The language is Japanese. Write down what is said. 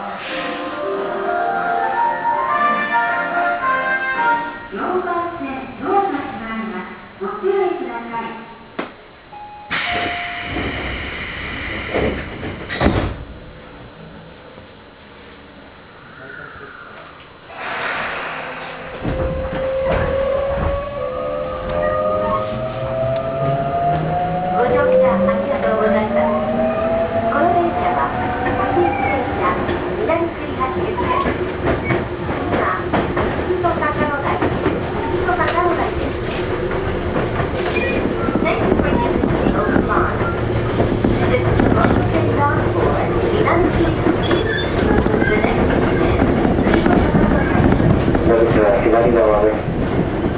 Amen. 左側です